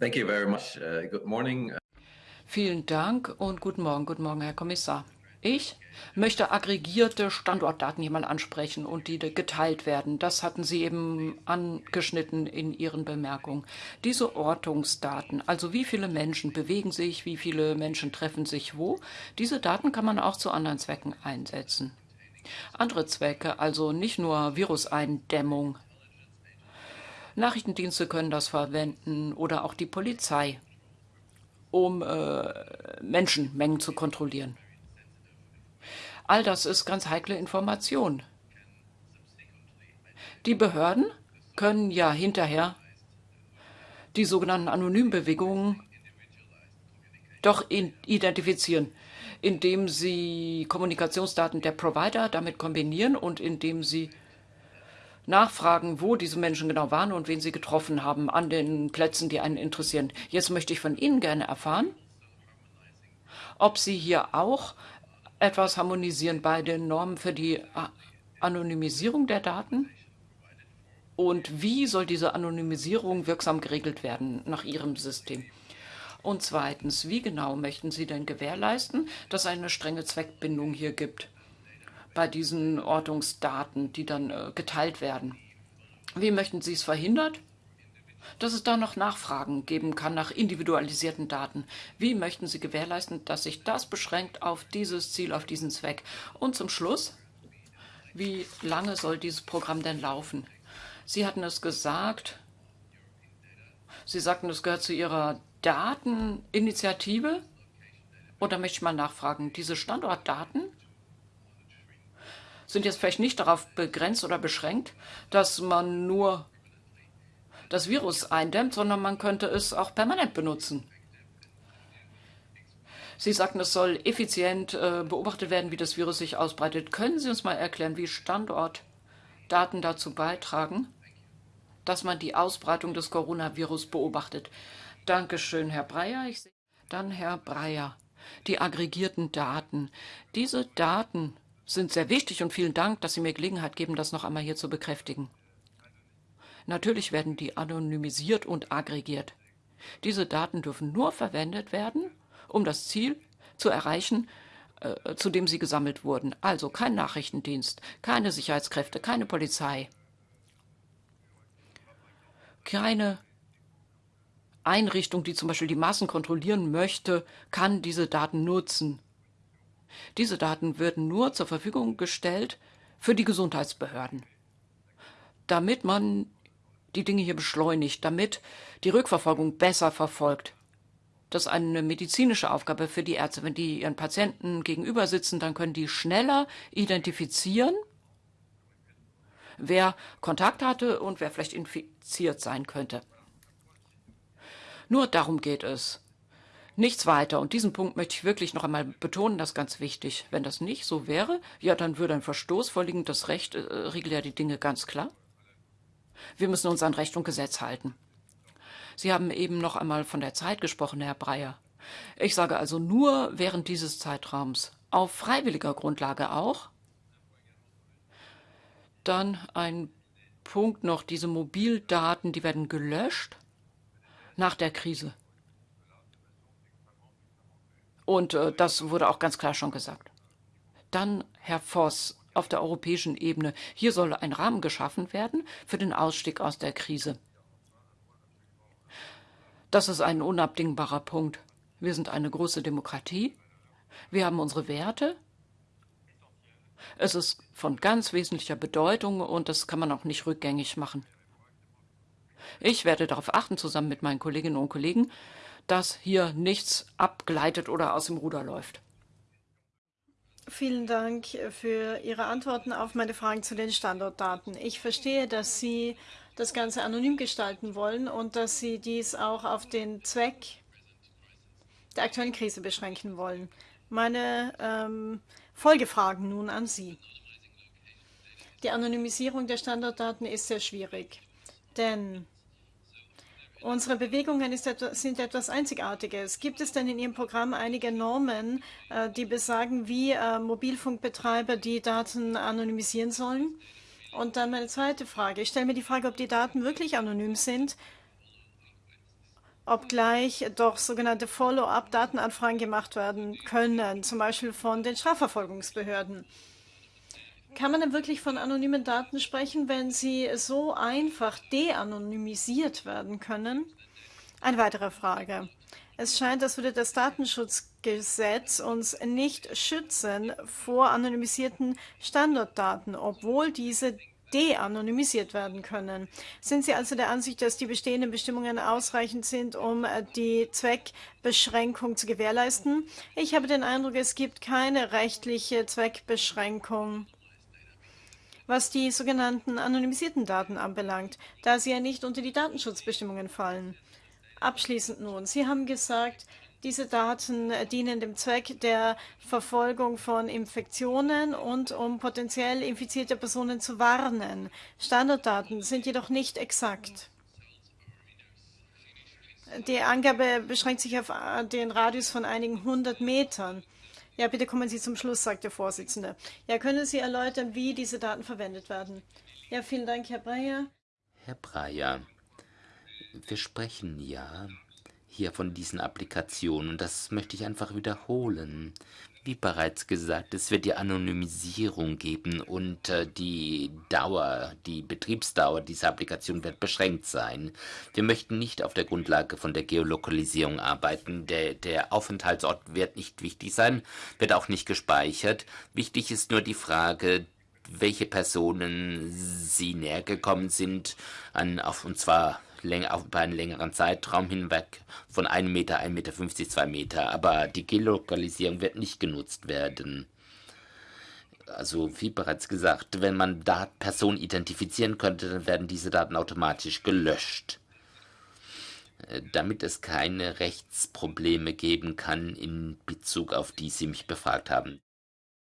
Thank you very much. Uh, good morning. Vielen Dank und guten Morgen, guten Morgen, Herr Kommissar. Ich möchte aggregierte Standortdaten hier mal ansprechen und die geteilt werden. Das hatten Sie eben angeschnitten in Ihren Bemerkungen. Diese Ortungsdaten, also wie viele Menschen bewegen sich, wie viele Menschen treffen sich wo, diese Daten kann man auch zu anderen Zwecken einsetzen. Andere Zwecke, also nicht nur Viruseindämmung. Nachrichtendienste können das verwenden oder auch die Polizei, um äh, Menschenmengen zu kontrollieren. All das ist ganz heikle Information. Die Behörden können ja hinterher die sogenannten Anonymbewegungen doch identifizieren, indem sie Kommunikationsdaten der Provider damit kombinieren und indem sie nachfragen, wo diese Menschen genau waren und wen sie getroffen haben an den Plätzen, die einen interessieren. Jetzt möchte ich von Ihnen gerne erfahren, ob Sie hier auch etwas harmonisieren bei den Normen für die Anonymisierung der Daten? Und wie soll diese Anonymisierung wirksam geregelt werden nach Ihrem System? Und zweitens, wie genau möchten Sie denn gewährleisten, dass es eine strenge Zweckbindung hier gibt bei diesen Ortungsdaten, die dann äh, geteilt werden? Wie möchten Sie es verhindern? dass es da noch Nachfragen geben kann nach individualisierten Daten. Wie möchten Sie gewährleisten, dass sich das beschränkt auf dieses Ziel, auf diesen Zweck? Und zum Schluss, wie lange soll dieses Programm denn laufen? Sie hatten es gesagt, Sie sagten, es gehört zu Ihrer Dateninitiative. Oder möchte ich mal nachfragen, diese Standortdaten sind jetzt vielleicht nicht darauf begrenzt oder beschränkt, dass man nur das Virus eindämmt, sondern man könnte es auch permanent benutzen. Sie sagten, es soll effizient äh, beobachtet werden, wie das Virus sich ausbreitet. Können Sie uns mal erklären, wie Standortdaten dazu beitragen, dass man die Ausbreitung des Coronavirus beobachtet? Dankeschön, Herr Breyer. Ich Dann Herr Breyer. Die aggregierten Daten. Diese Daten sind sehr wichtig und vielen Dank, dass Sie mir Gelegenheit geben, das noch einmal hier zu bekräftigen. Natürlich werden die anonymisiert und aggregiert. Diese Daten dürfen nur verwendet werden, um das Ziel zu erreichen, äh, zu dem sie gesammelt wurden. Also kein Nachrichtendienst, keine Sicherheitskräfte, keine Polizei, keine Einrichtung, die zum Beispiel die Massen kontrollieren möchte, kann diese Daten nutzen. Diese Daten werden nur zur Verfügung gestellt für die Gesundheitsbehörden, damit man die Dinge hier beschleunigt, damit die Rückverfolgung besser verfolgt. Das ist eine medizinische Aufgabe für die Ärzte. Wenn die ihren Patienten gegenüber sitzen, dann können die schneller identifizieren, wer Kontakt hatte und wer vielleicht infiziert sein könnte. Nur darum geht es. Nichts weiter. Und diesen Punkt möchte ich wirklich noch einmal betonen, das ist ganz wichtig. Wenn das nicht so wäre, ja, dann würde ein Verstoß vorliegen. Das Recht äh, regelt ja die Dinge ganz klar. Wir müssen uns an Recht und Gesetz halten. Sie haben eben noch einmal von der Zeit gesprochen, Herr Breyer. Ich sage also nur während dieses Zeitraums, auf freiwilliger Grundlage auch. Dann ein Punkt noch, diese Mobildaten, die werden gelöscht nach der Krise. Und äh, das wurde auch ganz klar schon gesagt. Dann, Herr Voss, auf der europäischen Ebene. Hier soll ein Rahmen geschaffen werden für den Ausstieg aus der Krise. Das ist ein unabdingbarer Punkt. Wir sind eine große Demokratie. Wir haben unsere Werte. Es ist von ganz wesentlicher Bedeutung und das kann man auch nicht rückgängig machen. Ich werde darauf achten, zusammen mit meinen Kolleginnen und Kollegen, dass hier nichts abgleitet oder aus dem Ruder läuft. Vielen Dank für Ihre Antworten auf meine Fragen zu den Standortdaten. Ich verstehe, dass Sie das Ganze anonym gestalten wollen und dass Sie dies auch auf den Zweck der aktuellen Krise beschränken wollen. Meine ähm, Folgefragen nun an Sie. Die Anonymisierung der Standortdaten ist sehr schwierig, denn Unsere Bewegungen etwas, sind etwas Einzigartiges. Gibt es denn in Ihrem Programm einige Normen, äh, die besagen, wie äh, Mobilfunkbetreiber die Daten anonymisieren sollen? Und dann meine zweite Frage. Ich stelle mir die Frage, ob die Daten wirklich anonym sind obgleich doch sogenannte Follow-up-Datenanfragen gemacht werden können, zum Beispiel von den Strafverfolgungsbehörden. Kann man denn wirklich von anonymen Daten sprechen, wenn sie so einfach de-anonymisiert werden können? Eine weitere Frage. Es scheint, als würde das Datenschutzgesetz uns nicht schützen vor anonymisierten Standortdaten, obwohl diese de-anonymisiert werden können. Sind Sie also der Ansicht, dass die bestehenden Bestimmungen ausreichend sind, um die Zweckbeschränkung zu gewährleisten? Ich habe den Eindruck, es gibt keine rechtliche Zweckbeschränkung was die sogenannten anonymisierten Daten anbelangt, da sie ja nicht unter die Datenschutzbestimmungen fallen. Abschließend nun, Sie haben gesagt, diese Daten dienen dem Zweck der Verfolgung von Infektionen und um potenziell infizierte Personen zu warnen. Standarddaten sind jedoch nicht exakt. Die Angabe beschränkt sich auf den Radius von einigen hundert Metern. Ja, bitte kommen Sie zum Schluss, sagt der Vorsitzende. Ja, können Sie erläutern, wie diese Daten verwendet werden? Ja, vielen Dank, Herr Breyer. Herr Breyer, wir sprechen ja hier von diesen Applikationen und das möchte ich einfach wiederholen. Wie bereits gesagt, es wird die Anonymisierung geben und äh, die Dauer, die Betriebsdauer dieser Applikation wird beschränkt sein. Wir möchten nicht auf der Grundlage von der Geolokalisierung arbeiten. Der, der Aufenthaltsort wird nicht wichtig sein, wird auch nicht gespeichert. Wichtig ist nur die Frage, welche Personen sie näher gekommen sind, an, auf, und zwar länger, auf einen längeren Zeitraum hinweg von 1 Meter, 1,50 Meter, 50, 2 Meter. Aber die Geolokalisierung wird nicht genutzt werden. Also wie bereits gesagt, wenn man da Personen identifizieren könnte, dann werden diese Daten automatisch gelöscht. Äh, damit es keine Rechtsprobleme geben kann in Bezug auf die Sie mich befragt haben.